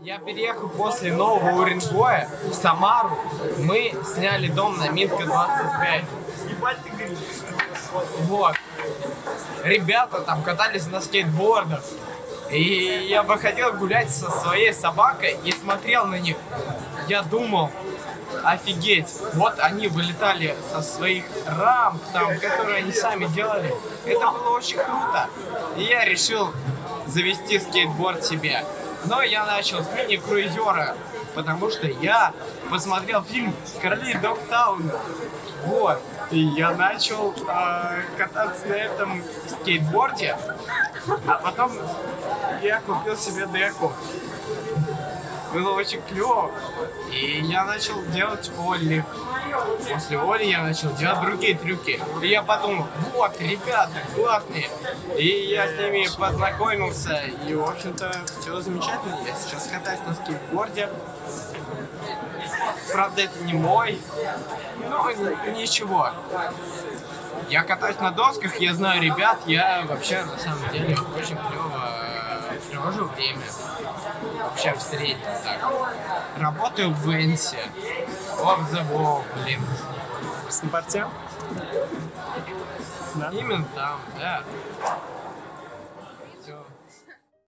Я переехал после Нового Уренгоя в Самару. Мы сняли дом на Минска 25. Ебать ты говоришь. Вот. Ребята там катались на скейтбордах. И я выходил гулять со своей собакой и смотрел на них. Я думал, офигеть, вот они вылетали со своих рамп, там, которые они сами делали. Это было очень круто. И я решил завести скейтборд себе. Но я начал с мини-круизера, потому что я посмотрел фильм «Короли Догтауна». Вот. И я начал э, кататься на этом скейтборде, а потом я купил себе деку. Было очень клево. И я начал делать Олли. После Оли я начал делать другие трюки. И я подумал, вот, ребята, классные. И я с ними познакомился. И, в общем-то, все замечательно. Я сейчас катаюсь на скейтборде. Правда, это не мой. Но ничего. Я катаюсь на досках, я знаю ребят, я вообще на самом деле очень клево э, провожу время. Вообще в среднем так. Работаю в Венсе. Off the wall, блин. В Снапорте? Да. Именно там, да.